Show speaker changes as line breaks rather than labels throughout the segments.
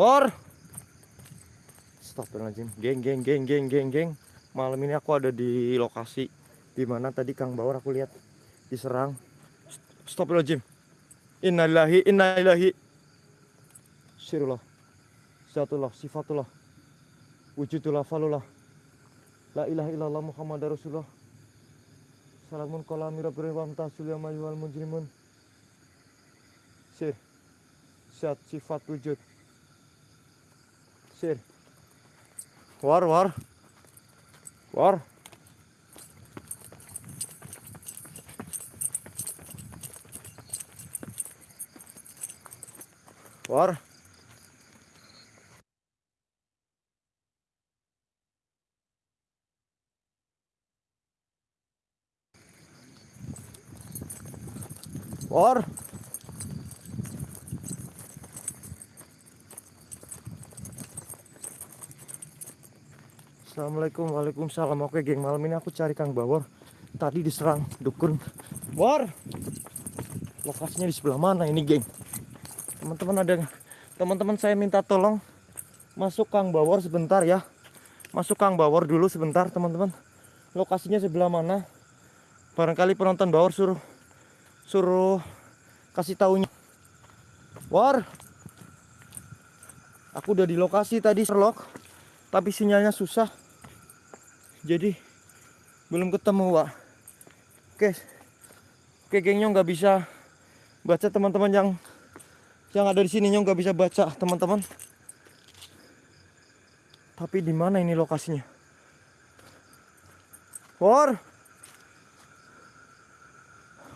War. Astagfirullahaladzim. Geng, geng, geng, geng, geng, geng. Malam ini aku ada di lokasi di mana tadi Kang Bawor aku lihat diserang. Astagfirullahaladzim. Innalillahi, innalillahi. Sirullah. Zatullah, sifatullah. Wujudullah, falullah. La ilaha illallah Muhammad Rasulullah. Salamun kola mirabri wa mtasul wal mujrimun. Sir. Zat sifat wujud. Sir. War, war. War. War. War. Assalamualaikum Waalaikumsalam. Oke geng malam ini aku cari Kang Bawor. Tadi diserang dukun. War Lokasinya di sebelah mana ini geng? Teman-teman ada Teman-teman saya minta tolong Masuk Kang Bawor sebentar ya. Masuk Kang Bawor dulu sebentar teman-teman. Lokasinya sebelah mana? Barangkali penonton Bawor suruh Suruh Kasih taunya. War Aku udah di lokasi tadi Sherlock. Tapi sinyalnya susah jadi belum ketemu Wak. Oke oke gengnya nggak bisa baca teman-teman yang yang ada di sini. Nggak bisa baca teman-teman. Tapi di mana ini lokasinya? War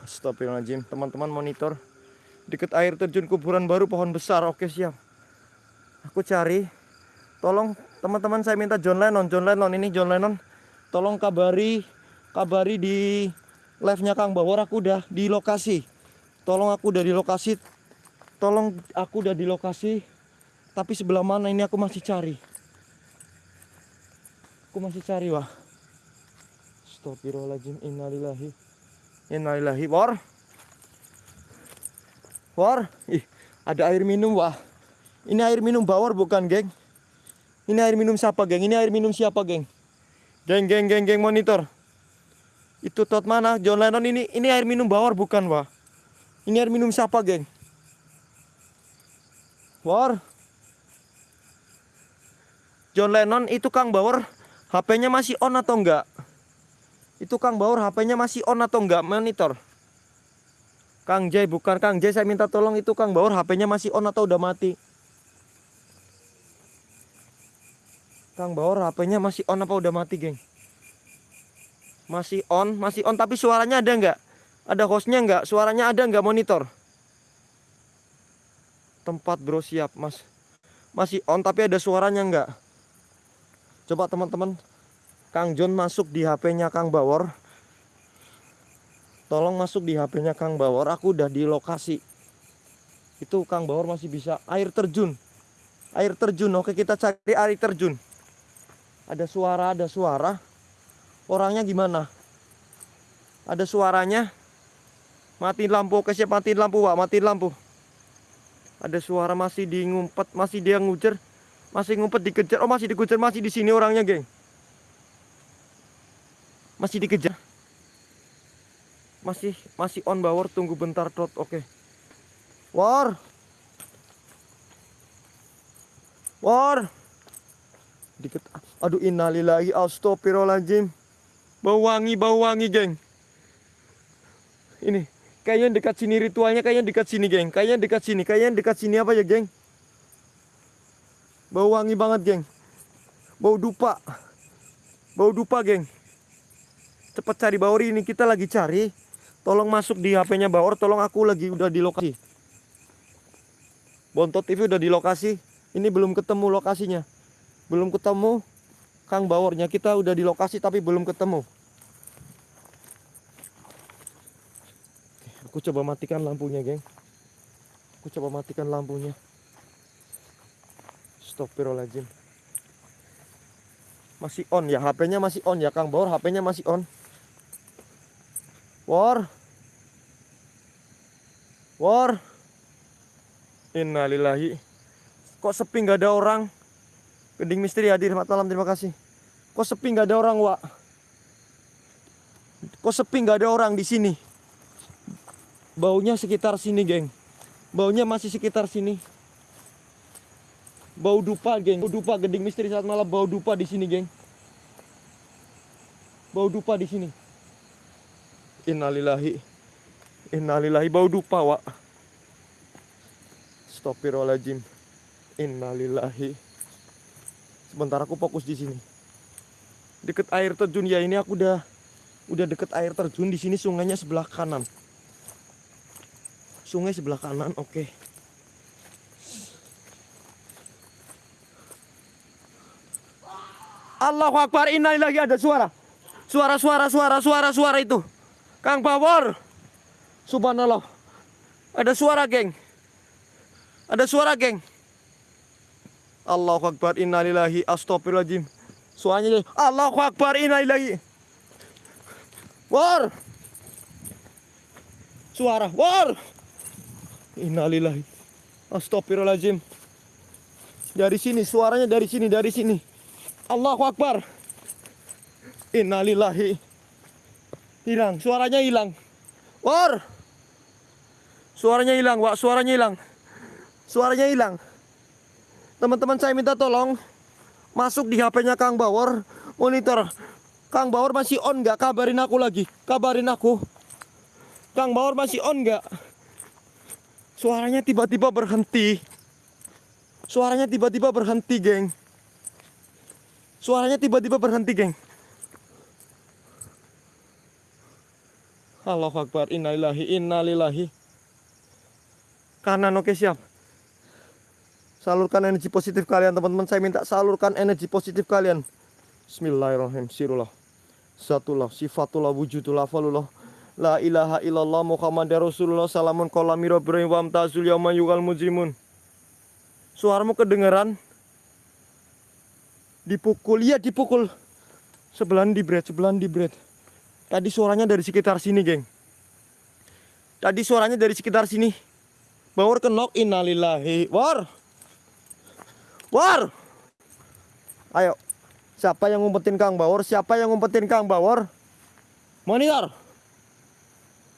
Astagfirullahaladzim. Teman-teman monitor deket air terjun kuburan baru pohon besar. Oke siap. Aku cari. Tolong teman-teman saya minta John Lennon. John Lennon ini John Lennon tolong kabari kabari di live-nya Kang Bawor aku udah di lokasi. Tolong aku udah di lokasi. Tolong aku udah di lokasi. Tapi sebelah mana ini aku masih cari. Aku masih cari wah Astagfirullahaladzim innalillahi. Innalillahi war war ih ada air minum wah ini air minum bawor bukan geng? Ini air minum siapa, geng? Ini air minum siapa, geng? Geng, geng, geng, geng, monitor. Itu tot mana? John Lennon ini ini air minum bawor bukan, wah? Ini air minum siapa, geng? War. John Lennon itu Kang Bawor HP-nya masih on atau enggak? Itu Kang Bawor HP-nya masih on atau enggak monitor? Kang J bukan Kang J saya minta tolong itu Kang Bawor HP-nya masih on atau udah mati? Kang Bawor HP-nya masih on apa udah mati, geng? Masih on, masih on tapi suaranya ada nggak? Ada hostnya nggak? Suaranya ada nggak monitor? Tempat bro siap, mas. Masih on tapi ada suaranya nggak? Coba teman-teman, Kang John masuk di HP-nya Kang Bawor. Tolong masuk di HP-nya Kang Bawor. Aku udah di lokasi. Itu Kang Bawor masih bisa air terjun. Air terjun. Oke, kita cari air terjun ada suara ada suara. Orangnya gimana? Ada suaranya? Matiin lampu siap matiin lampu pak matiin lampu. Ada suara masih di ngumpet masih dia ngujar masih ngumpet dikejar. Oh masih dikejar masih di sini orangnya geng. Masih dikejar. Masih masih on bawor tunggu bentar tot oke. War. War. Dikit aduh innalillahi astagfirullahaladzim. Bau wangi bau wangi geng. Ini kayaknya dekat sini ritualnya kayaknya dekat sini geng. Kayaknya dekat sini kayaknya dekat sini apa ya geng? Bau wangi banget geng. Bau dupa. Bau dupa geng. Cepet cari Bauri ini kita lagi cari. Tolong masuk di HP-nya Baur tolong aku lagi udah di lokasi. Bontot TV udah di lokasi. Ini belum ketemu lokasinya. Belum ketemu Kang Bawornya kita udah di lokasi tapi belum ketemu. Aku coba matikan lampunya geng. Aku coba matikan lampunya. Astagfirullahaladzim. Masih on ya? HP-nya masih on ya Kang? Bawor HP-nya masih on. War. War. Innalillahi. Kok sepi nggak ada orang? Gending misteri hadir, malam, terima kasih. Kok sepi nggak ada orang, Wak? Kok sepi nggak ada orang di sini? Baunya sekitar sini, geng. Baunya masih sekitar sini. Bau dupa, geng. Bau dupa, gending misteri saat malam. Bau dupa di sini, geng. Bau dupa di sini. Innalillahi. Innalillahi bau dupa, Wak. Astagfirullahaladzim. Innalillahi. Sebentar aku fokus di sini. Deket air terjun ya ini aku udah udah deket air terjun di sini sungainya sebelah kanan. Sungai sebelah kanan, oke. Allahu Akbar, innalillahi ada suara. Suara, suara, suara, suara, suara itu. Kang Bawor. Subhanallah. Ada suara, geng. Ada suara, geng. Allahu Akbar, innalillahi, astagfirullahaladzim. Suaranya jadi, Allahu Akbar, innalillahi. War. Suara, war. Innalillahi. Astagfirullahaladzim. Dari sini, suaranya dari sini, dari sini. Allahu Akbar. Innalillahi. Hilang, suaranya hilang. War. Suaranya hilang, Wak. Suaranya hilang. Suaranya hilang. Teman-teman saya minta tolong masuk di HP-nya Kang Bawor monitor. Kang Bawor masih on nggak? Kabarin aku lagi. Kabarin aku. Kang Bawor masih on nggak? Suaranya tiba-tiba berhenti. Suaranya tiba-tiba berhenti, geng. Suaranya tiba-tiba berhenti, geng. Allahu Akbar, innalillahi, innalillahi. Kanan, oke siap. Salurkan energi positif kalian, teman-teman. Saya minta salurkan energi positif kalian. Bismillahirrahmanirrahim. Sirullah. Satullah, sifatullah, wujudullah, falullah. La ilaha illallah Muhammad Rasulullah. Salamun kolamiro Ibrahim wa amtazul yawma yugal mujrimun. Suaramu kedengeran? Dipukul, iya dipukul. Sebelahan di bread, sebelahan di bread. Tadi suaranya dari sekitar sini geng. Tadi suaranya dari sekitar sini. Bawar kenok innalillahi. War War. Ayo Siapa yang ngumpetin Kang Bawor? Siapa yang ngumpetin Kang Bawor? Monitor.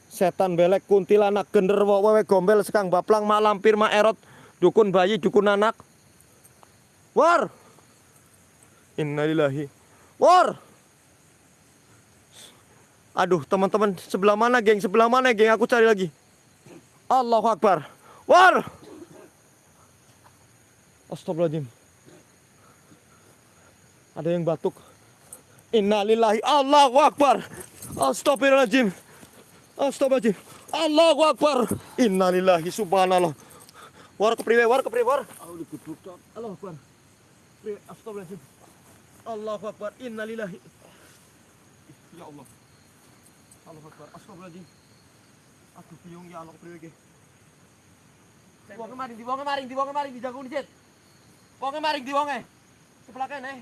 Setan belek kuntilanak gender wewe gombel sekang baplang mak lampir mak erot dukun bayi dukun anak. War. Innalillahi. War. Aduh teman-teman sebelah mana geng? Sebelah mana geng? Aku cari lagi. Allahu Akbar. War Astagfirullahaladzim ada yang batuk innalillahi Allahu Akbar Astagfirullahaladzim Astagfirullahaladzim. Allahu Akbar. Innalillahi subhanallah. War kepriwe, war kepriwe, war. Allahu Akbar. Astagfirullahaladzim. Allahu Akbar. Innalillahi. Ya Allah. Allahu Akbar. Astagfirullahaladzim. Aduh, bingung ya Allah kepriwe ke. Diwong kemarin, diwong kemarin, diwong kemarin, di jagung dicet. Wong kemarin, diwonge. Sebelah kene.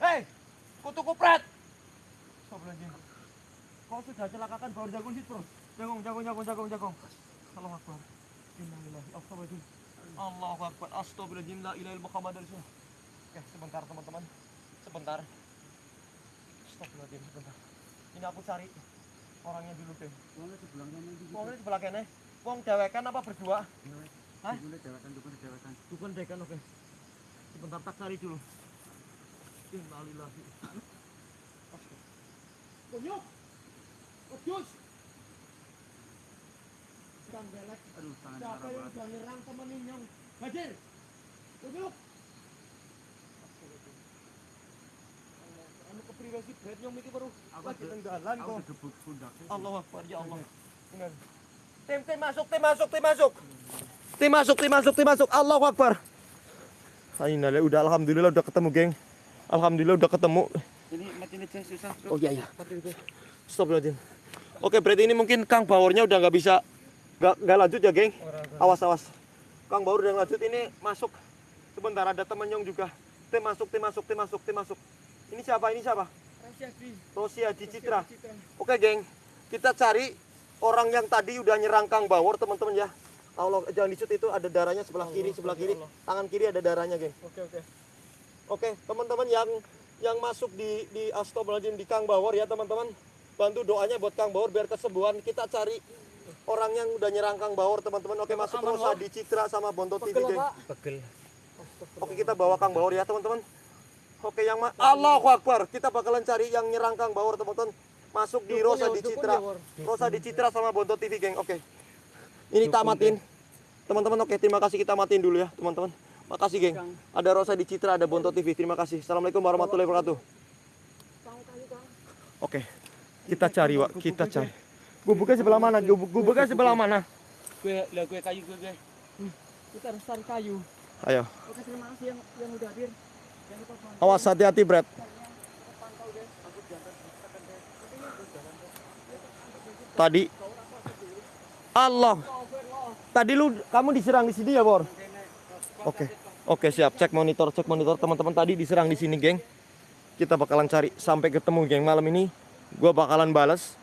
Hei, kutu kupret. Astagfirullahaladzim. Kau sudah celakakan baru jagung situ bro. Jagung, jagung, jagung, jagung, jagung. Allahu Akbar. Innalillahi astagfirullahaladzim. Allahu Akbar. Astagfirullahaladzim. La ilaha illallah Muhammad Rasulullah. Oke, sebentar teman-teman. Sebentar. Astagfirullahaladzim, sebentar. Ini aku cari orangnya dulu deh.
Wongnya sebelah kene iki.
Wong ini sebelah kene. Wong dewekan apa berdua? Hah?
Dewekan.
Dukun dekan oke. Sebentar tak cari dulu. Innalillahi. Kang belek.
Aduh, tangan
Siapa
parah
yang udah nyerang temen Inyong? Hadir. Kunyuk. Anu nyong iki baru lagi
Aku
kok.
pundaknya.
Allah Akbar ya Allah. Tim masuk, tim masuk, tim masuk. Tim masuk, tim masuk, tim masuk. Allahu Akbar. Aina udah alhamdulillah udah ketemu, geng. Alhamdulillah udah ketemu.
Ini mati ini susah.
Oh iya iya. Stop Stop Oke, berarti ini mungkin Kang Baurnya udah nggak bisa nggak nggak lanjut ya, geng. Awas awas. Kang Baur udah lanjut ini masuk. Sebentar ada temen Nyong juga. Tim masuk, tim masuk, tim masuk, tim masuk. Ini siapa? Ini siapa? Rosia di Citra. Oke, geng. Kita cari orang yang tadi udah nyerang Kang Bawor, teman-teman ya. Allah jangan dicut itu ada darahnya sebelah kiri, sebelah kiri. Tangan kiri ada darahnya, geng.
Oke oke.
Oke, teman-teman yang yang masuk di di Astagfirullahaladzim di Kang Bawor ya, teman-teman. Bantu doanya buat Kang Bawor biar kesembuhan. Kita cari orang yang udah nyerang Kang Bawor, teman-teman. Oke, masuk Rosa di Citra sama Bonto TV, geng.
Pegel.
Oke, kita bawa Kang Bawor ya, teman-teman. Oke, yang ma- Allahu Akbar. Kita bakalan cari yang nyerang Kang Bawor, teman-teman. Masuk di Rosa
ya,
di Citra.
ya.
Rosa di Citra sama Bonto TV, geng. Oke. Ini tak matiin. Teman-teman, oke, terima kasih kita matiin dulu ya, teman-teman. Makasih, geng. Ada Rosa di Citra, ada Bonto TV. Terima kasih. Assalamualaikum warahmatullahi wabarakatuh. Oke. Kita cari, Wak. Kita cari. Gubuknya sebelah mana? Gubuk gubuknya sebelah mana?
Gue lah gue kayu gue gue. Kita harus cari kayu.
Ayo.
Oke terima kasih yang yang udah hadir.
Awas hati-hati, Brad.
pantau
Allah. Tadi lu kamu diserang di sini ya, Bor? Oke. Oke, siap. Cek monitor, cek monitor teman-teman tadi diserang di sini, geng. Kita bakalan cari sampai ketemu, geng. Malam ini gua bakalan balas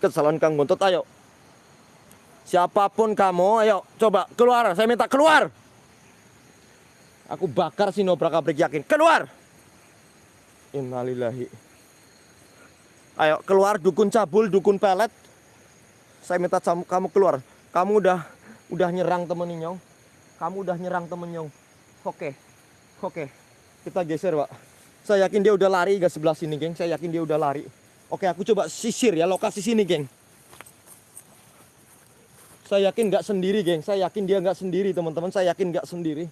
kesalahan Kang Gontot. Ayo. Siapa pun kamu, ayo coba keluar. Saya minta keluar. Aku bakar si Nobrak Abrik yakin. Keluar. Innalillahi. Ayo keluar dukun cabul, dukun pelet. Saya minta kamu, keluar. Kamu udah udah nyerang temen Nyong. Kamu udah nyerang temen Nyong. Oke. Oke. Kita geser, Pak. Saya yakin dia udah lari ke sebelah sini, geng. Saya yakin dia udah lari. Oke, aku coba sisir ya lokasi sini, geng. Saya yakin nggak sendiri, geng. Saya yakin dia nggak sendiri, teman-teman. Saya yakin nggak sendiri.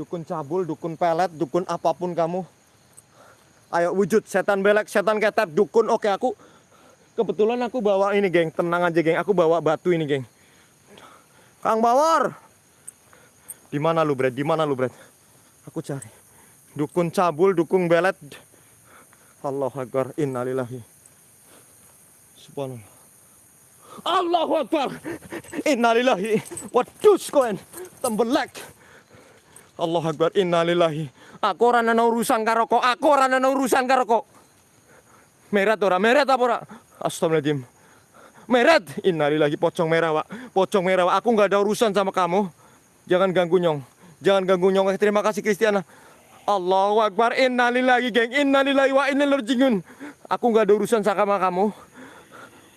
Dukun cabul, dukun pelet, dukun apa pun kamu. Ayo wujud setan belek, setan ketep, dukun. Oke, aku kebetulan aku bawa ini, geng. Tenang aja, geng. Aku bawa batu ini, geng. Kang Bawor. Di mana lu, Brad? Di mana lu, Brad? Aku cari. Dukun cabul, dukun belet. Allah Akbar. Innalillahi. Subhanallah. Allahu Akbar. Innalillahi. Wadus koen. Tembelek. Allah Akbar. Innalillahi. Aku ora ana urusan karo kok. Aku ora ana urusan karo kok. Merat ora? Merat apa ora? Astagfirullahaladzim. Merat. Innalillahi pocong merah, Pak. Pocong merah, Pak. Aku nggak ada urusan sama kamu. Jangan ganggu Nyong. Jangan ganggu Nyong. Eh, Terima kasih Kristiana. Allahu Akbar. Innalillahi, geng. Innalillahi wa innal rajiun. Aku nggak ada urusan sama kamu.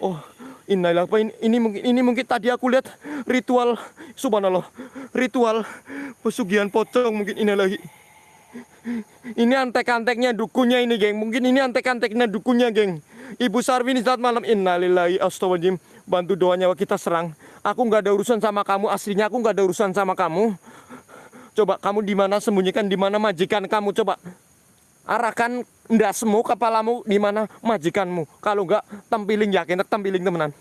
Oh, innalillahi. Ini, ini mungkin ini mungkin tadi aku lihat ritual subhanallah. Ritual pesugihan pocong mungkin innalillahi. Ini antek-anteknya dukunnya ini, geng. Mungkin ini antek-anteknya dukunnya, geng. Ibu Sarwini saat malam innalillahi astagfirullahaladzim. Bantu doanya kita serang. Aku nggak ada urusan sama kamu. Aslinya aku nggak ada urusan sama kamu. Coba kamu di mana sembunyikan di mana majikan kamu coba. Arahkan ndasmu kepalamu di mana majikanmu. Kalau nggak tempiling yakin tempiling temenan.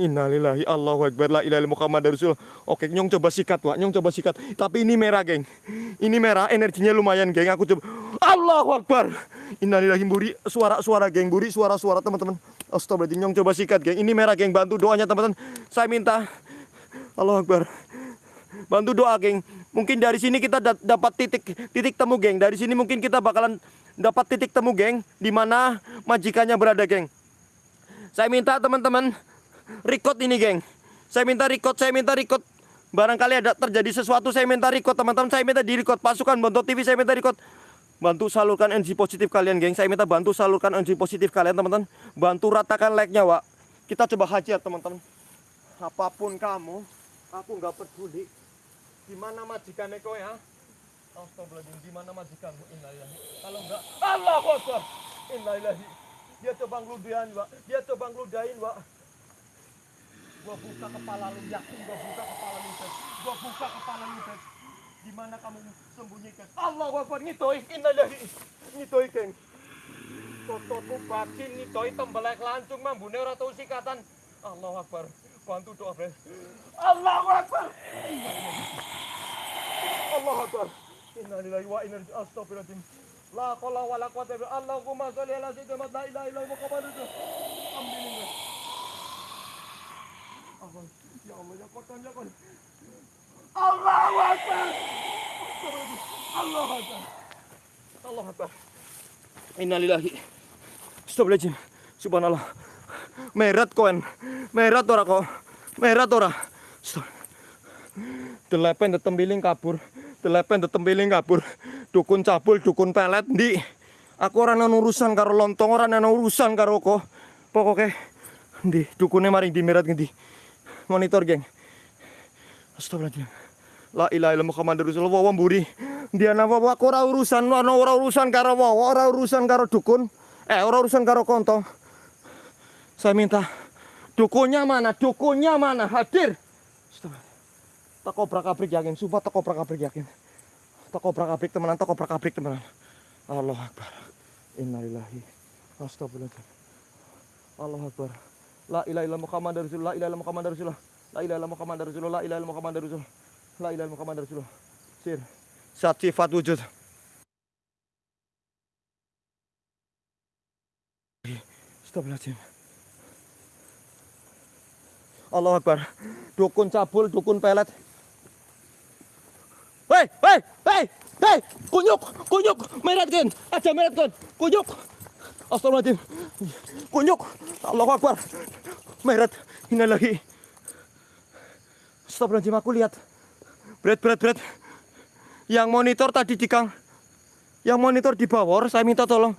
Innalillahi Allahu Akbar la ilaha Muhammad Rasul. Oke, nyong coba sikat, Wak. Nyong coba sikat. Tapi ini merah, geng. Ini merah, energinya lumayan, geng. Aku coba. Allahu Akbar. Innalillahi buri suara-suara, geng. Buri suara-suara, teman-teman. Astagfirullahaladzim, nyong coba sikat, geng. Ini merah, geng. Bantu doanya, teman-teman. Saya minta. Allahu Akbar. Bantu doa, geng. Mungkin dari sini kita da- dapat titik titik temu, geng. Dari sini mungkin kita bakalan dapat titik temu, geng. Di mana majikannya berada, geng. Saya minta teman-teman record ini, geng. Saya minta record, saya minta record. Barangkali ada terjadi sesuatu, saya minta record, teman-teman. Saya minta di record. Pasukan Bontot TV, saya minta record. Bantu salurkan energi positif kalian, geng. Saya minta bantu salurkan energi positif kalian, teman-teman. Bantu ratakan like-nya, Wak. Kita coba hajar, teman-teman. Apa pun kamu, aku nggak peduli. Di mana majikannya kau ya? Astagfirullahaladzim, di mana majikanmu? Innalillahi. Kalau enggak, Allahu Akbar. Innalillahi. Dia coba ngeludahin, Pak. Dia coba ngeludahin, Pak. Gua buka kepala lu, yakin gua buka kepala lu, Ted. Gua buka kepala lu, Ted. Di mana kamu sembunyikan? Allahu Akbar, ngitoi. Innalillahi. Ngitoi, geng. Totoku batin ngitoi tembelek lancung mambune ora tau sikatan. Allahu Akbar. Bantu doa, Bre. Allahu Akbar. Allahu Akbar. Innalillahi wa inna ilaihi astagfirullahaladzim. La qala wa la quwwata illa billah. Allahumma shalli ala sayyidina Muhammad la ilaha Muhammadur rasulullah. Alhamdulillah. Allah, ya Allah, ya Quran, ya. Allahu Akbar. Allahu Akbar. Allahu Akbar. Innalillahi. Astagfirullahaladzim. Merat koen. Merat ora kok. Merat ora. Astagfirullah. Delepen detempiling kabur. Delepen detempiling kabur. Dukun cabul, dukun pelet ndi. Aku ora ana urusan karo lontong, ora ana urusan karo kok. Pokoke ndi dukune mari di mirat ngendi. Monitor, geng. Astagfirullahaladzim. La ilaha illallah Muhammadur Rasulullah wa mburi. Dia napa aku ora urusan, ora ora urusan karo wawa, ora urusan karo dukun. Eh, ora urusan karo kontong. Saya minta dukunnya mana? Dukunnya mana? Hadir. Tak obrak yakin, sumpah tak obrak yakin. Tak obrak abrik temenan, tak obrak abrik temenan. Allah Akbar. Innalillahi. Astagfirullahaladzim. Allah Akbar. La ilaha illallah Muhammadur Rasulullah, la ilaha illallah Muhammadur Rasulullah. La ilaha illallah Muhammadur Rasulullah, la ilaha illallah Muhammadur Rasulullah. La ilaha illallah Muhammadur Rasulullah. Sir. Sat sifat wujud. Astagfirullahaladzim. Allah Akbar. Dukun cabul, dukun pelet. Hei, hei, hei, hei, kunyuk, kunyuk, merat kan, aja merat kan, kunyuk. Astagfirullahaladzim, kunyuk, Allah Akbar, merat, ini lagi. Astagfirullahaladzim, aku lihat, berat, berat, berat. Yang monitor tadi di kang, yang monitor di bawah, saya minta tolong.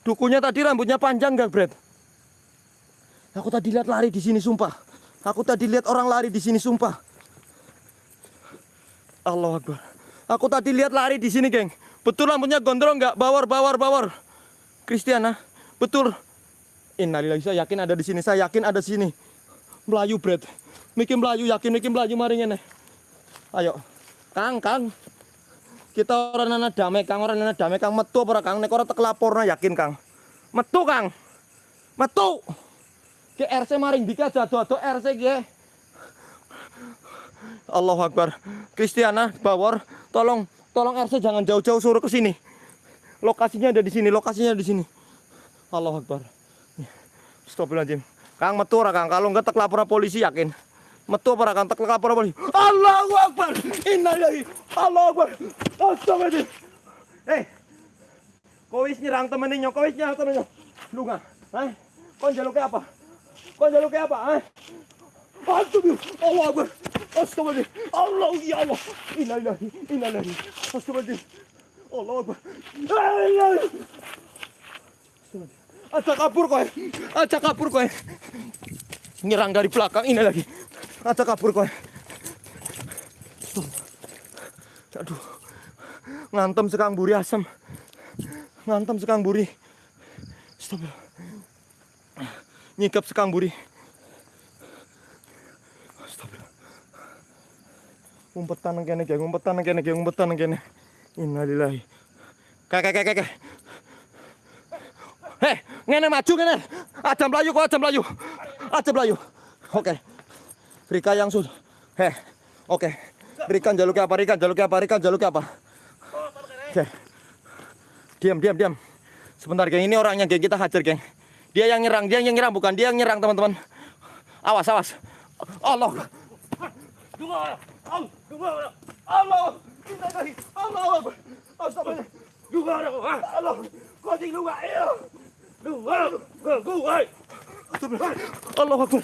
Dukunya tadi rambutnya panjang gak, Brad? Aku tadi lihat lari di sini, sumpah. Aku tadi lihat orang lari di sini, sumpah. Allah Akbar. Aku tadi lihat lari di sini, geng. Betul rambutnya gondrong nggak? Bawar, bawar, bawar. Kristiana, betul. Innalillahi, saya yakin ada di sini. Saya yakin ada di sini. Melayu, Brad. Miki Melayu, yakin Miki Melayu mari ngene. Ayo. Kang, Kang. Kita orang nana damai, Kang. Orang nana damai, Kang. Metu apa Kang? Nek ora tek laporna yakin, Kang. Metu, Kang. Metu. Ke RC maring dika jatuh-jatuh RC ge. Allahu Akbar. Kristiana, Bawor, tolong tolong RC jangan jauh-jauh suruh ke sini. Lokasinya ada di sini, lokasinya ada di sini. Allahu Akbar. Astagfirullahaladzim. Kang metu ora Kang, kalau enggak tek lapor polisi yakin. Metu apa Kang tek lapor polisi. Allahu Akbar. Innalillahi. Allahu Akbar. Astagfirullahaladzim. Eh. Kau wis nyerang temennya, kau wis nyerang temennya. Lu nggak? Eh? Kau jaluknya apa? Kau jaluknya apa? Eh? Astagfirullah. Allah Akbar. Astagfirullahaladzim. Allah ya Allah. Innalillahi. Innalillahi. Astagfirullahaladzim. Allah Akbar. Aja kabur kowe. Aja kabur kowe. Nyerang dari belakang ini lagi. Aja kabur kowe. Aduh. Ngantem sekang buri asam. Ngantem sekang buri. Stop. Nyikap sekang buri. Stop. Umpetan nang kene. Umpetan nang kene. Umpetan kene. Innalillahi. Kak, kak, kak, kak. Hei, ngene maju ngene. Ada melayu kok, ada melayu. Ada melayu. Oke. Rika yang sudah. Heh. Oke. Rikan jaluknya apa? Rikan jaluknya apa? Rikan jaluknya apa? Oke. Diam, diam, diam. Sebentar, geng. Ini orangnya, geng. Kita hajar, geng. Dia yang nyerang, dia yang nyerang, bukan dia yang nyerang, teman-teman. Awas, awas. Allah. Allah. Allah. Allah. Allah. Astagfirullah. Allah. Kau di luar. Allah Akbar.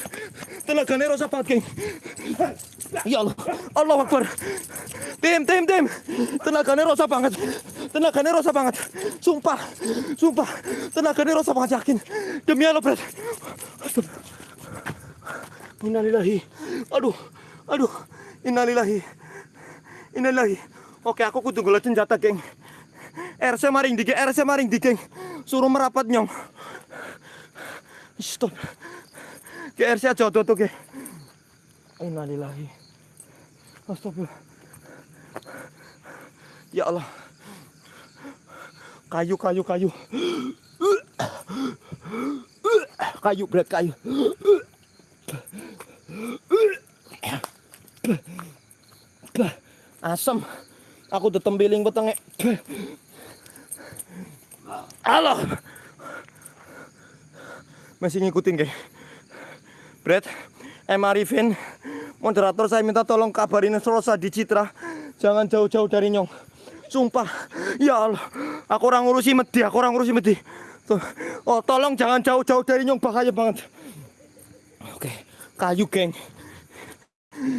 Tenaganya rosak banget, geng. Ya Allah. Allah Akbar. Tim, tim, tim. Tenaganya rosak banget. Tenaganya rosak banget. Sumpah. Sumpah. Tenaganya rosak banget, yakin. Demi Allah. Astagfirullah. Innalillahi. Aduh. Aduh. Innalillahi. Innalillahi. Oke, aku kudu golek senjata, geng. RC maring di geng, RC maring di geng. Suruh merapat nyong. Stop. Ke RC aja tuh tuh ke. Innalillahi. Astagfirullah. Ya Allah. Kayu, kayu, kayu. Kayu, berat kayu. Asam. Aku tetembiling petenge. Allah. Masih ngikutin kayak. Brad, Emma Arifin, moderator saya minta tolong kabarin Rosa di Citra. Jangan jauh-jauh dari Nyong. Sumpah, ya Allah, aku orang ngurusi medi, aku orang ngurusi medi. Oh, tolong jangan jauh-jauh dari Nyong, bahaya banget. Oke, kayu geng.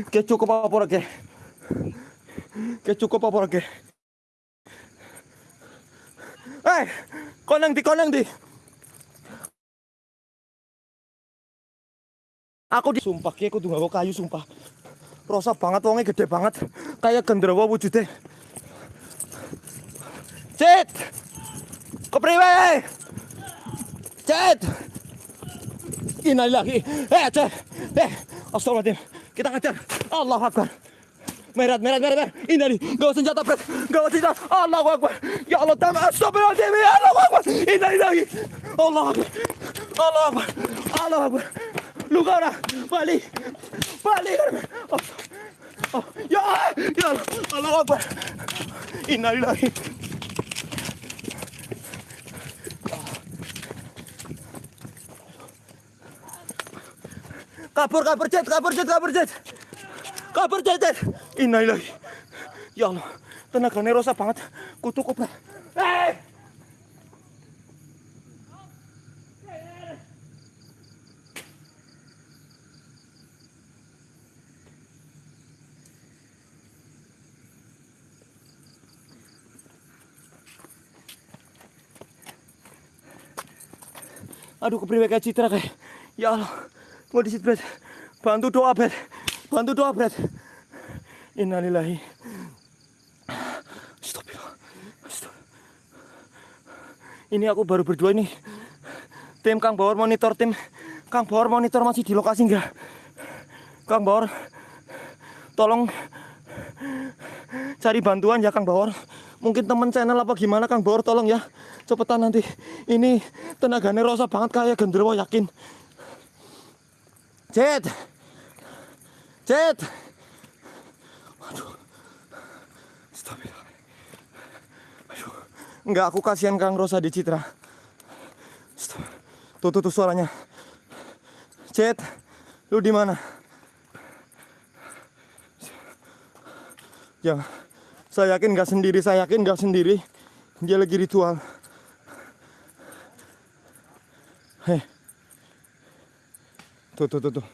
Oke, cukup apa oke. Oke cukup apa lagi? Eh, konang di konang di. Aku di sumpah ki aku tunggu kayu sumpah. Rosa banget wongnya gede banget. Kayak genderuwo wujudnya. Cet. Kepriwe? Cet. Innalillahi. Eh, Cet. Eh, astagfirullahaladzim. Kita ngajar. Allah Akbar. Merat, merat, merat, merat. Innali. Gawa senjata, Bret. Gawa senjata. Allahu Akbar. Ya Allah, tam. Astagfirullahaladzim. Ya Allah Akbar. Innalillahi. Allah Akbar. Allah Akbar. Allah Akbar. Luka orang. Balik. Balik. Oh. Oh. Ya, ya Allah. Allah Akbar. Innalillahi. Kabur, kabur, Jet, kabur, Jet, kabur, Jet. Kabur, Jet, Jet. Innalillahi. Ya Allah, tenaganya rosa banget. Kutu kobra. Eh! Aduh, kepriwe kayak citra kayak. Ya Allah. Mau disit. Bantu doa, Bret. Bantu doa, Bret. Innalillahi. Ya. Stop. Ini aku baru berdua ini. Tim Kang Bawor monitor tim Kang Bawor monitor masih di lokasi enggak? Kang Bawor tolong cari bantuan ya Kang Bawor. Mungkin temen channel apa gimana Kang Bawor tolong ya. Cepetan nanti. Ini tenaganya rosa banget kayak genderuwo yakin. Cet. Cet. Aduh. Aduh. Enggak, aku kasihan Kang Rosa di Citra. Tuh, tuh, tuh suaranya. Cet. Lu di mana? Ya, saya yakin nggak sendiri, saya yakin nggak sendiri. Dia lagi ritual. Hei. Tuh, tuh, tuh, tuh.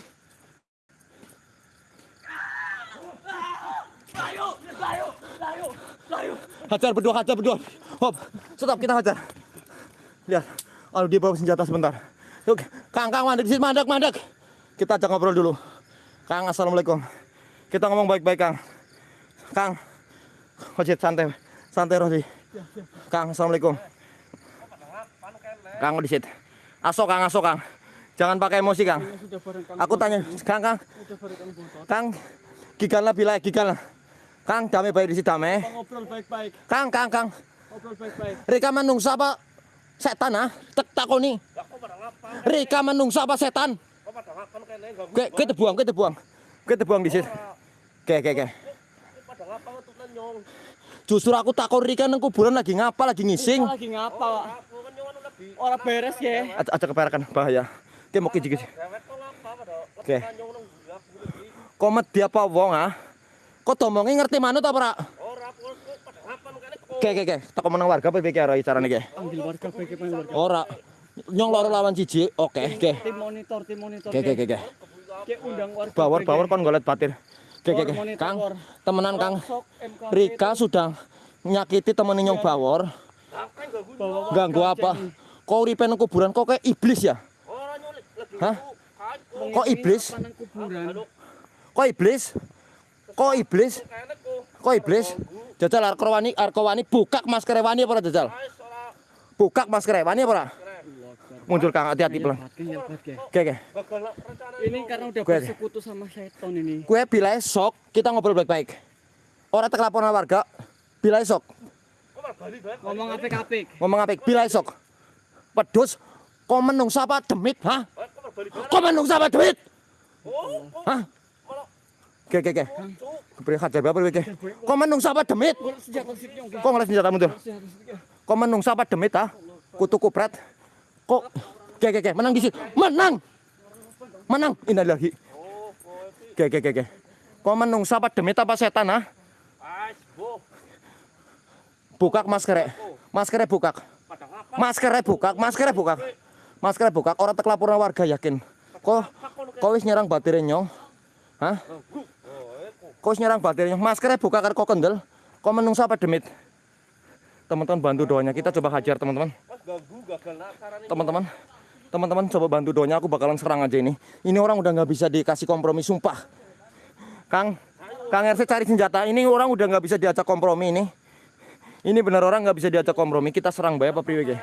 Hajar berdua, hajar berdua. Hop, stop kita hajar. Lihat, kalau dia bawa senjata sebentar. Yuk, Kang, Kang, mandek, mandek, mandek. Kita ajak ngobrol dulu. Kang, assalamualaikum. Kita ngomong baik-baik, Kang. Kang, Ojit santai, santai Rodi. Kang, assalamualaikum. Kang, di situ. Aso, Kang, aso, Kang. Jangan pakai emosi, Kang. Aku tanya, Kang, Kang,
Kang
lah bila gigal. Kang, damai baik di situ damai.
Kang ngobrol baik-baik.
Kang, Kang, Kang.
Ngobrol baik-baik.
Rika menungsa apa setan ah? Tek takoni. Rika menungsa apa setan? Oke, kita buang, kita buang. Kita buang di situ. Oke, oke, oke. Justru aku takut Rika nang kuburan lagi ngapa, lagi ngising.
Lagi ngapa? Orang beres ya.
Aja, aja keperakan bahaya. Oke, mau kiji kiji. Oke. Komet dia apa wong ah? Kok tomongnya ngerti manut apa rak? Oke, oke, oke. Tak menang warga apa pikir ora carane iki?
Panggil warga bagaimana warga.
Ora. Nyong loro lawan siji. Oke, oke.
Tim monitor, tim monitor.
Oke, oke, oke, oke.
Oke, undang warga.
Bawor,
Oke,
bawor kon golet batir. Oke, oke, oke.
Bawor
Kang,
bawor.
temenan Kang. Rika sudah nyakiti temenin nyong bawor.
bawa
Ganggu apa? Kok uripe nang kuburan kok kayak iblis ya? Hah? Kok iblis?
Apa?
Kok iblis? Kok iblis? Kok iblis? Jajal Arkowani, Arkowani buka masker wani apa jajal? Buka masker wani apa? Muncul Kang, hati-hati pelan.
Kang, hebat, Kang.
Oke, oke.
Ini karena udah
Gue-
bersekutu sama setan ini.
Kue bila esok kita ngobrol baik-baik. Orang tek laporan warga, bila esok
Ngomong apik-apik.
ngomong apa? Bila esok pedus kau menungsa apa demit, hah? Kau menungsa apa demit? Hah? Oke, oke, oke. Beri hajar berapa oke? Kau menungsa apa demit? Kok ngeles senjata mundur?
Senjata siknya.
Kau menungsa apa demit, ha? Kutu kupret. Kok Oke, oke, oke. Menang di situ. Menang. Menang. Innalillahi. Oke, oke, oke, oke. Kau menungsa apa demit apa setan, ha? Bukak maskernya. Maskernya bukak. Maskernya bukak, maskernya bukak. Maskernya bukak. Orang tek laporan warga yakin. Kok kok wis nyerang batirnya nyong? Hah? Wis nyerang baterainya. Maskernya buka karo kok kendel. Kau menungsa apa demit? Teman-teman bantu doanya. Kita coba hajar teman-teman. Teman-teman. Teman-teman coba bantu doanya. Aku bakalan serang aja ini. Ini orang udah nggak bisa dikasih kompromi sumpah. Kang, Kang RC cari senjata. Ini orang udah nggak bisa diajak kompromi ini. Ini benar orang nggak bisa diajak kompromi. Kita serang bae apa priwe Ge?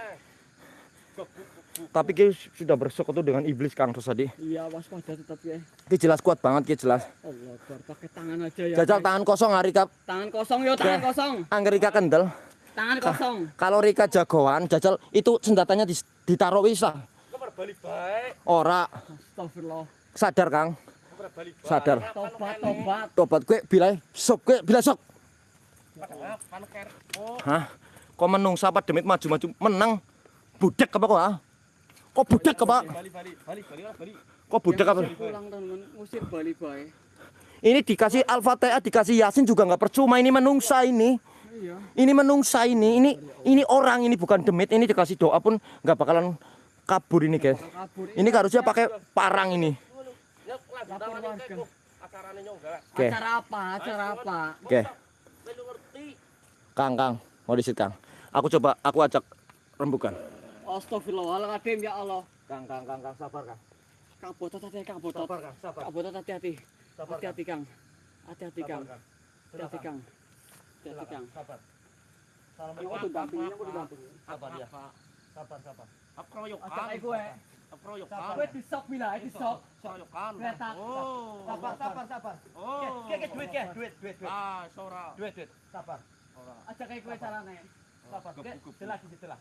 Tapi Ki sudah bersekutu dengan iblis Kang Rosadi.
Iya, waspada tetap ya.
Ki jelas kuat banget Ki jelas.
Allah, Akbar. pakai tangan aja ya.
Jajal tangan kosong hari kap.
Tangan kosong yo, tangan
Oke.
kosong.
Angger Rika kendel.
Tangan kosong.
Kalau Rika jagoan, jajal itu senjatanya ditaruh wis lah.
Kabar balik baik.
Ora
Astagfirullah.
sadar Kang. Sadar.
Tobat, tobat.
Tobat gue bilai sok gue bila sok. Hah? Kok menung sapa demit maju-maju menang. Budak apa kok ah? Kok budak
balik balik.
Kok budak apa? Ini dikasih Al-Fatihah, dikasih Yasin juga nggak percuma. Ini menungsa ini.
Iya.
Ini menungsa ini. Ini ini orang ini bukan demit. Ini dikasih doa pun nggak bakalan kabur ini guys. Ini harusnya pakai parang ini. Oke.
Acara apa? Acara apa?
Oke,
ngerti.
Kang, Kang, mau disit Kang. Aku coba, aku ajak rembukan.
Astagfirullahaladzim ya Allah.
Kang, Kang, Kang, Kang, sabar Kang.
Kang botot hati Kang botot.
Sabar Kang, sabar.
Kang botot hati-hati.
Sabar,
Hati-hati Kang. Hati-hati Kang. Hati-hati Kang. Hati-hati Kang.
Sabar.
Yang aku dampingi, aku didampingi.
Sabar ya. Sabar, sabar.
Akroyokan.
Ajak aku ya.
Akroyokan.
Gue disok bila, disok.
Akroyokan.
Kereta.
Oh.
Sabar, sabar, sabar.
Oh.
Duit ya, duit, duit, duit.
Ah, sora.
Duit, duit. Sabar.
Ajak aku carane.
Sabar. Oke, jelas, jelas.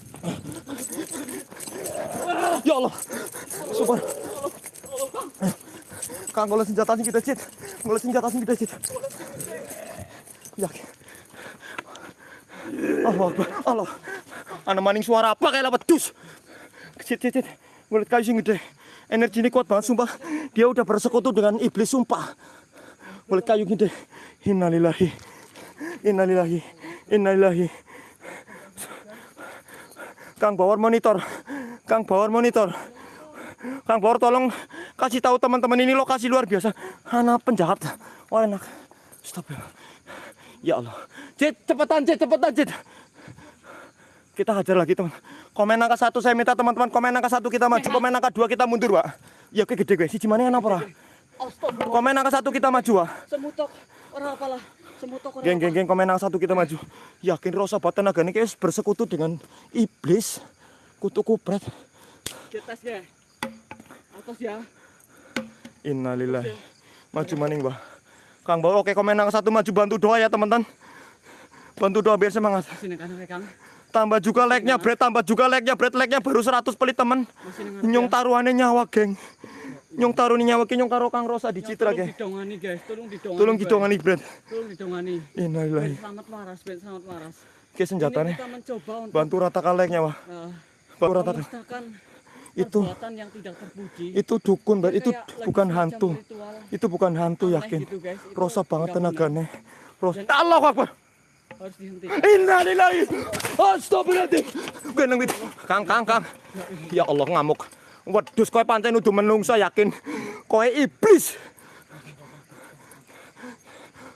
Ya Allah. Super. Kang senjata sing kita cit. Senjata sing kita cit. Ya. Allah Akbar. Allah. Ana maning suara apa kayak lapat dus. Cit cit cit. Kayu sing gede. Energi ini kuat banget sumpah. Dia udah bersekutu dengan iblis sumpah. Ngulit kayu gede. Innalillahi. Innalillahi. Innalillahi. Kang Bawar monitor. Kang Bawar monitor. Kang Bawar tolong kasih tahu teman-teman ini lokasi luar biasa. Anak penjahat. Wah enak. Stop ya. Ya Allah. Cit, cepetan Cit, cepetan Cit. Kita hajar lagi teman. Komen angka satu saya minta teman-teman komen angka satu kita maju. Komen angka dua kita mundur pak. Ya oke gede gue. Si apa ora?
Astagfirullah.
Komen angka satu kita maju pak.
Semutok. Ora apalah.
Geng geng geng komen satu kita maju. Yakin rasa buat tenaga ini bersekutu dengan iblis. Kutu kupret.
Kita ya. Atas ya.
Innalillahi. Maju maning, Mbah. Kang Bawa oke komen satu maju bantu doa ya, teman-teman. Bantu doa biar semangat.
Sini kan Kang.
Tambah juga like-nya, Bret. Tambah juga like-nya, Bret. Like-nya baru 100 pelit, teman. Nyong taruhannya nyawa, geng. Nyong taruhnya nyawa, geng. Nyong karo Kang Rosa di Citra, geng.
didongani guys, tolong didongani.
Tolong didongani, Bret.
Tolong didongani.
Innalillahi.
Selamat waras, ben selamat waras.
Oke,
Ini
senjatanya.
kita mencoba untuk
Bantu ratakan like-nya, Wah.
eh,
Bantu
memusnahkan
Itu,
yang tidak terpuji.
itu dukun, Bret. Itu bukan hantu.
ritual
Itu bukan hantu,
aneh
yakin.
gitu, guys. Itu
Rosa banget tenaganya. Rosa. Allahu Akbar.
Harus dihentikan.
Innalillahi. Astagfirullahaladzim. Geneng wit. Kang, Kang, Kang. Ya Allah ngamuk. Wedhus kowe pancen udah menungsa yakin. Kowe iblis.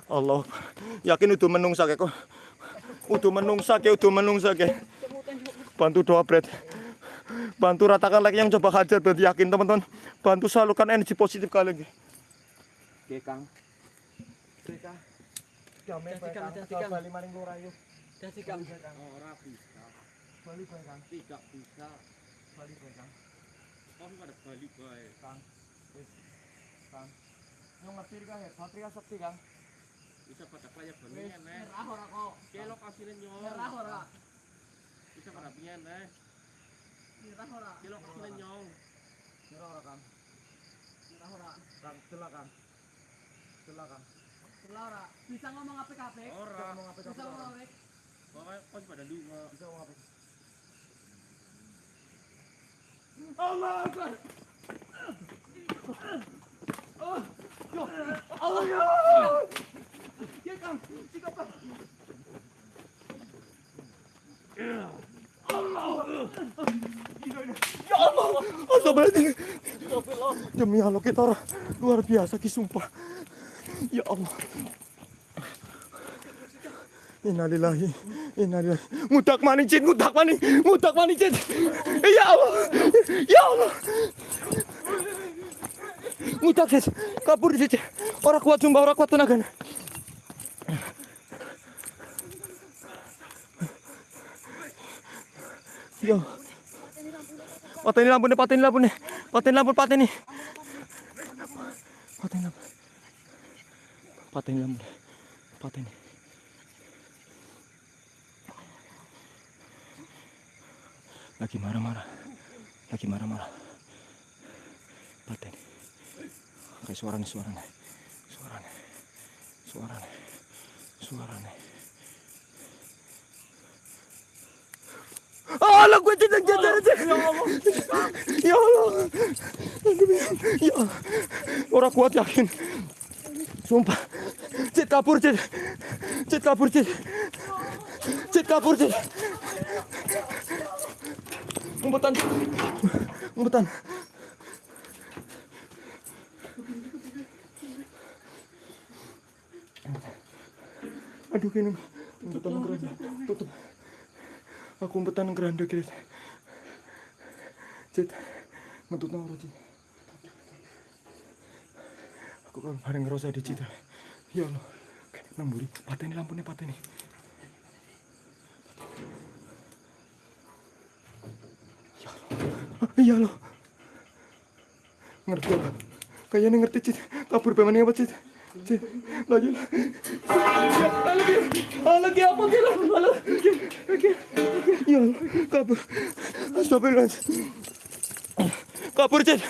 Allah. Yakin udah menungsa kayak kok. Udah menungsa kayak udah menungsa kayak. Bantu doa Bret. Bantu ratakan lagi yang coba hajar berarti yakin teman-teman. Bantu salurkan energi positif kalian. Oke Kang. Oke Kang. Damai
Kang, Kang.
Bali maring lurayu.
Kasih Kang.
Ora bisa.
Bali Kang.
Tidak bisa.
Bali Kang.
Kok enggak ada balik bae.
Kang. Wis. Kang. Nyong ngerti Kang ya, Satria Sakti Kang.
Bisa pada kaya
Wis,
ene.
nyerah ora kok.
Ke lokasine nyong.
Nyerah ora.
Bisa pada piene.
Nyerah ora.
Ke lokasine nyong.
Kira ora Kang.
Nyerah ora.
Kang, celah Kang. Celah Kang.
Nyerah ora. Bisa ngomong apik-apik.
Ora.
Ngomong apa
Bisa ngomong apik.
Pokoknya pas pada lunga.
Allah Akbar. Oh, yo, Allah ya. Ya Kang, sikap Kang. Ya Allah, Astagfirullahaladzim. Demi Allah kita luar biasa ki sumpah. Ya Allah. Innalillahi, innalillahi. Ngudak maning cit, ngudak maning, ngudak maning cit. Ya Allah, ya Allah. Ngudak cit, kabur cit. Orang kuat sumpah, orang kuat tenaga. Yo. Pateni lampu nih, pateni lampu nih. Pateni lampu, pateni. Pateni lampu. Pateni lampu. Pateni. Lagi marah-marah. Lagi marah-marah. Pateni. Kayak suara nih, suara nih. Suara nih. Suara nih. Suara nih. Allah gue tidak jatuh aja. Ya Allah. Ya Allah. Orang kuat yakin. Sumpah. Cit kabur cit. Cit kabur cit. Cit kabur cit. Umpetan. Umpetan. Aduh kini umpetan keranda. Tutup. Aku umpetan keranda kira. Cit. Ngentut nang. Aku kan bareng ngerasa di Cit. Ya Allah. Nang mburi, pateni lampunya pateni. Ya Allah. Ya Allah. Ngerti apa? Kayaknya ngerti Cit. Kabur pemane apa Cit? Cit. Lagi. Lagi. Lagi apa kira? Lagi. Lagi. Ya kabur. Astagfirullahaladzim. Kabur, Cit.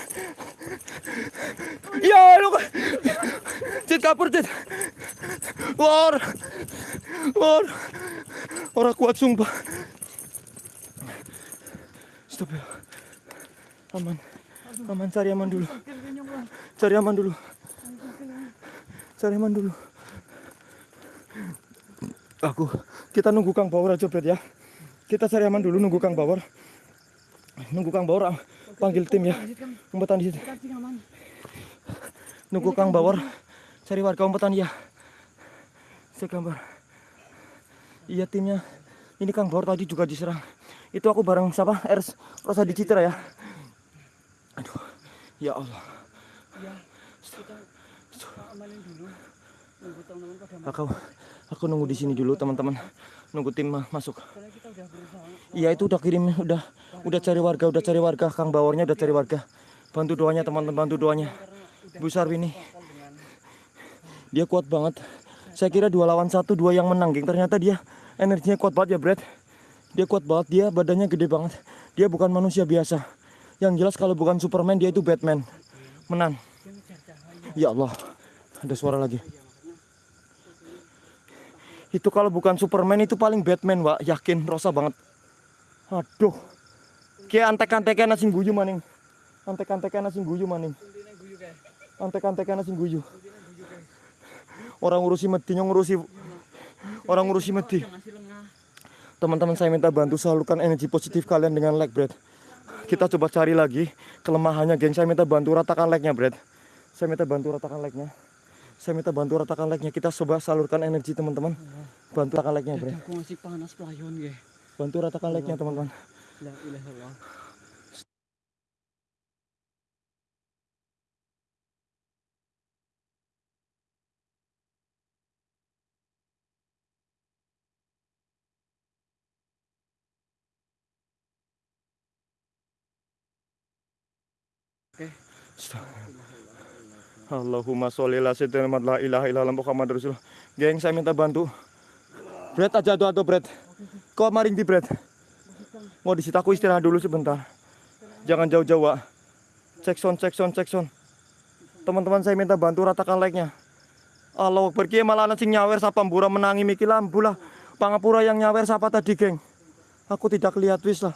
Ya, lu. Cit, kabur, Cit. War. War. Orang kuat sumpah. Stop ya. Aman. Aman, cari aman dulu. Cari aman dulu. Cari aman dulu. Aku, kita nunggu Kang Bawor aja, Bret ya. Kita cari aman dulu, nunggu Kang Bawor. Nunggu Kang Bawor, ah, panggil tim ya. Umpetan di situ. Nunggu Kang Bawor, cari warga umpetan ya. Saya gambar. Iya timnya. Ini Kang Bawor tadi juga diserang. Itu aku bareng siapa? Ers Rosa di Citra ya. Aduh, ya Allah.
amalin dulu nunggu teman-teman pada
Aku, aku nunggu di sini dulu teman-teman. Nunggu tim ma- masuk. Iya itu udah kirim, udah, udah cari warga, udah cari warga. Kang Bawornya udah cari warga. Bantu doanya teman-teman, bantu doanya. Bu Sarwini, dia kuat banget. Saya kira dua lawan satu, dua yang menang, geng. Ternyata dia energinya kuat banget ya, Brad. Dia kuat banget, dia badannya gede banget. Dia bukan manusia biasa. Yang jelas kalau bukan Superman, dia itu Batman. Menang. Ya Allah, ada suara lagi. Itu kalau bukan Superman itu paling Batman, Wak. Yakin, rosa banget. Aduh. Kayak antek-antekan nasi guyu maning. Antek-antekan nasi guyu maning. Antek-antekan nasi guyu. Orang ngurusi medi ngurusi orang ngurusi medi. Teman-teman saya minta bantu salurkan energi positif kalian dengan like, Brad. Kita coba cari lagi kelemahannya, geng. Saya minta bantu ratakan like-nya, Brad. Saya minta bantu ratakan like-nya. Saya minta bantu ratakan like-nya. Kita coba salurkan energi, teman-teman. Bantu ratakan like-nya, Brad.
aku masih panas pelayon
Bantu ratakan like-nya, teman-teman. Allahumma sholli ala sayyidina Muhammad la ilaha illallah Muhammad Rasulullah. Geng, saya minta bantu. Brad aja tuh atau Brad. Kok maring di Brad? Mau di situ aku istirahat dulu sebentar. Jangan jauh-jauh. Cek sound, cek sound, cek sound. Teman-teman saya minta bantu ratakan like-nya. Allah kiye malah ana sing nyawer sapa mbura menangi miki lampu lah. Pangapura yang nyawer siapa tadi, geng? Aku tidak lihat wis lah.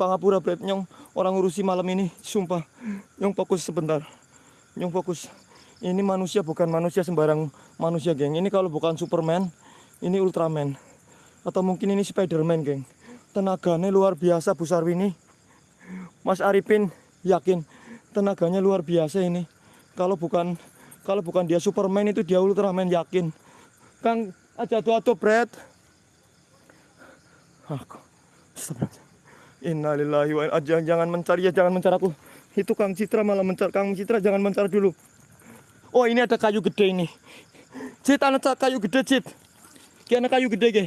Pangapura Bret Nyong orang urusi malam ini, sumpah. Nyong fokus sebentar. Nyong fokus. Ini manusia bukan manusia sembarang manusia, geng. Ini kalau bukan Superman, ini Ultraman. Atau mungkin ini Spiderman, geng. Tenaganya luar biasa Bu Sarwini. Mas Arifin yakin tenaganya luar biasa ini. Kalau bukan kalau bukan dia Superman itu dia Ultraman yakin. Kang aja tuh atuh Bret. Aku. Astagfirullah. Innalillahi wa inna jangan, jangan mencari ya jangan mencari aku. Itu Kang Citra malah mencari Kang Citra jangan mencari dulu. Oh ini ada kayu gede ini. Cit anak kayu gede Cit. Ki anak kayu gede ge.